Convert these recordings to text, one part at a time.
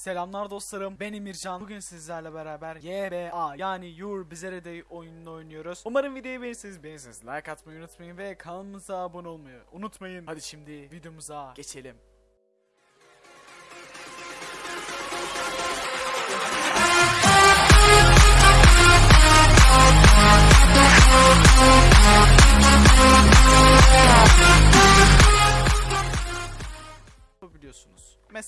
Selamlar dostlarım. Ben Emircan. Bugün sizlerle beraber YBA yani Your Bizarre Day oyununu oynuyoruz. Umarım videoyu beğenirsiniz. Beğenirsiniz like atmayı unutmayın ve kanalımıza abone olmayı unutmayın. Hadi şimdi videomuza geçelim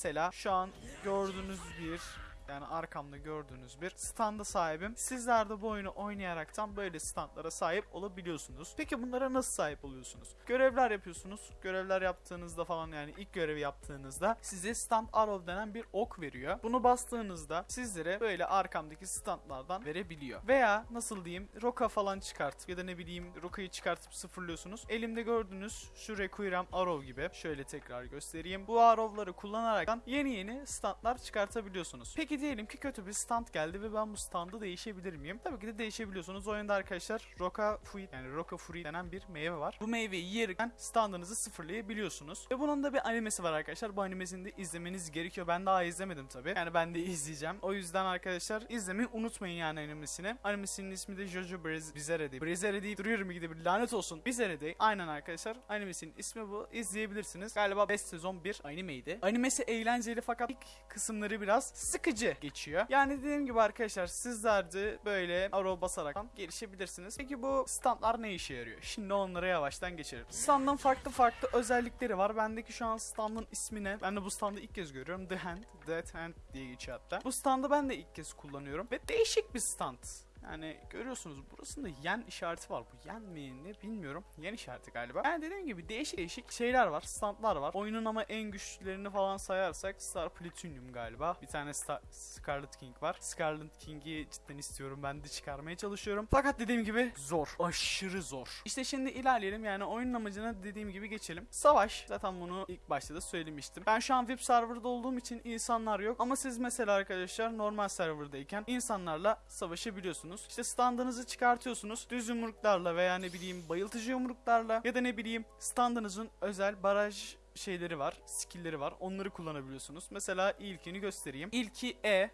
Mesela şu an gördüğünüz bir yani arkamda gördüğünüz bir standa sahibim. Sizler de bu oyunu oynayaraktan böyle standlara sahip olabiliyorsunuz. Peki bunlara nasıl sahip oluyorsunuz? Görevler yapıyorsunuz. Görevler yaptığınızda falan yani ilk görevi yaptığınızda size stand arrow denen bir ok veriyor. Bunu bastığınızda sizlere böyle arkamdaki standlardan verebiliyor. Veya nasıl diyeyim roka falan çıkartıp ya da ne bileyim rokayı çıkartıp sıfırlıyorsunuz. Elimde gördüğünüz şu Requiem Arrow gibi. Şöyle tekrar göstereyim. Bu arrow'ları kullanaraktan yeni yeni standlar çıkartabiliyorsunuz. Peki diyelim ki kötü bir stand geldi ve ben bu standı değişebilir miyim? Tabii ki de değişebiliyorsunuz. Oyunda arkadaşlar Roka Fruit yani Roka Fruit denen bir meyve var. Bu meyveyi yerken standınızı sıfırlayabiliyorsunuz. Ve bunun da bir animesi var arkadaşlar. Bu animesini de izlemeniz gerekiyor. Ben daha izlemedim tabii. Yani ben de izleyeceğim. O yüzden arkadaşlar izlemeyi unutmayın yani animesini. Animesinin ismi de Jojo Briz- Bizarre Day. Bizarre deyip duruyorum gidip lanet olsun. Bizarre Day. Aynen arkadaşlar. Animesinin ismi bu. İzleyebilirsiniz. Galiba 5 sezon bir animeydi. Animesi eğlenceli fakat ilk kısımları biraz sıkıcı geçiyor. Yani dediğim gibi arkadaşlar sizler de böyle arrow basarak gelişebilirsiniz. Peki bu standlar ne işe yarıyor? Şimdi onlara yavaştan geçelim. Standın farklı farklı özellikleri var. Bendeki şu an standın ismi ne? Ben de bu standı ilk kez görüyorum. The Hand, Dead Hand diye geçiyor hatta. Bu standı ben de ilk kez kullanıyorum. Ve değişik bir stand. Yani görüyorsunuz burasında yen işareti var. Bu yen mi ne bilmiyorum. Yen işareti galiba. Yani dediğim gibi değişik değişik şeyler var. Standlar var. Oyunun ama en güçlülerini falan sayarsak Star Platinum galiba. Bir tane Star Scarlet King var. Scarlet King'i cidden istiyorum. Ben de çıkarmaya çalışıyorum. Fakat dediğim gibi zor. Aşırı zor. İşte şimdi ilerleyelim. Yani oyunun amacına dediğim gibi geçelim. Savaş. Zaten bunu ilk başta da söylemiştim. Ben şu an VIP serverda olduğum için insanlar yok. Ama siz mesela arkadaşlar normal serverdayken insanlarla savaşabiliyorsunuz. İşte standınızı çıkartıyorsunuz. Düz yumruklarla veya ne bileyim bayıltıcı yumruklarla ya da ne bileyim standınızın özel baraj şeyleri var, skill'leri var. Onları kullanabiliyorsunuz. Mesela ilkini göstereyim. İlki E.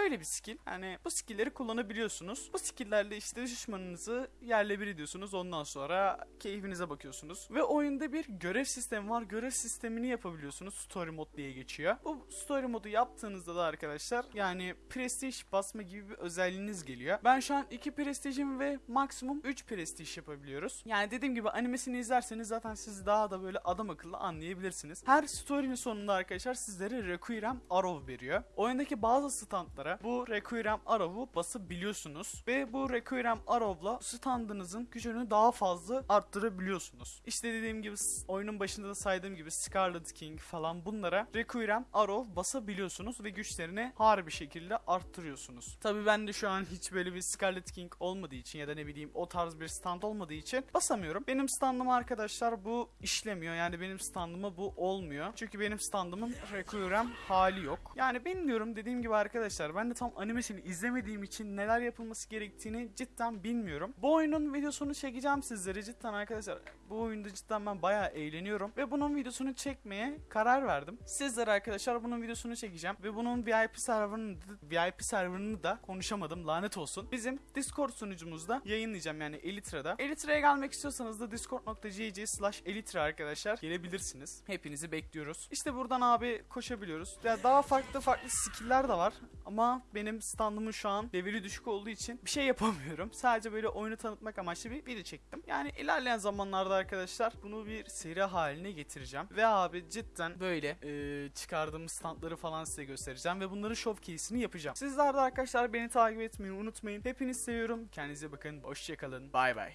Böyle bir skill. Yani bu skill'leri kullanabiliyorsunuz. Bu skill'lerle işte düşmanınızı yerle bir ediyorsunuz. Ondan sonra keyfinize bakıyorsunuz. Ve oyunda bir görev sistemi var. Görev sistemini yapabiliyorsunuz. Story mode diye geçiyor. Bu story modu yaptığınızda da arkadaşlar yani prestige basma gibi bir özelliğiniz geliyor. Ben şu an 2 prestijim ve maksimum 3 prestij yapabiliyoruz. Yani dediğim gibi animesini izlerseniz zaten siz daha da böyle adam akıllı anlayabilirsiniz. Her story'nin sonunda arkadaşlar sizlere Requiem Arrow veriyor. Oyundaki bazı standlara bu Requiem Arrow'u basabiliyorsunuz. Ve bu Requiem Arrow'la standınızın gücünü daha fazla arttırabiliyorsunuz. İşte dediğim gibi oyunun başında da saydığım gibi Scarlet King falan bunlara Requiem Arrow basabiliyorsunuz ve güçlerini harbi şekilde arttırıyorsunuz. Tabii ben de şu an hiç böyle bir Scarlet King olmadığı için ya da ne bileyim o tarz bir stand olmadığı için basamıyorum. Benim standıma arkadaşlar bu işlemiyor. Yani benim standıma bu olmuyor. Çünkü benim standımın Requiem hali yok. Yani bilmiyorum dediğim gibi arkadaşlar ben de tam animesini izlemediğim için neler yapılması gerektiğini cidden bilmiyorum. Bu oyunun videosunu çekeceğim sizlere cidden arkadaşlar. Bu oyunda cidden ben bayağı eğleniyorum ve bunun videosunu çekmeye karar verdim. Sizlere arkadaşlar bunun videosunu çekeceğim ve bunun VIP serverını VIP serverını da konuşamadım lanet olsun. Bizim Discord sunucumuzda yayınlayacağım yani Elitra'da. Elitra'ya gelmek istiyorsanız da discord.gg slash Elitra arkadaşlar gelebilirsiniz. Hepinizi bekliyoruz. İşte buradan abi koşabiliyoruz. Ya daha farklı farklı skill'ler de var benim standımın şu an leveli düşük olduğu için bir şey yapamıyorum. Sadece böyle oyunu tanıtmak amaçlı bir video çektim. Yani ilerleyen zamanlarda arkadaşlar bunu bir seri haline getireceğim. Ve abi cidden böyle e, çıkardığım standları falan size göstereceğim ve bunların showcase'ini yapacağım. Sizler de arkadaşlar beni takip etmeyi unutmayın. Hepinizi seviyorum. Kendinize bakın. Hoşçakalın. Bay bay.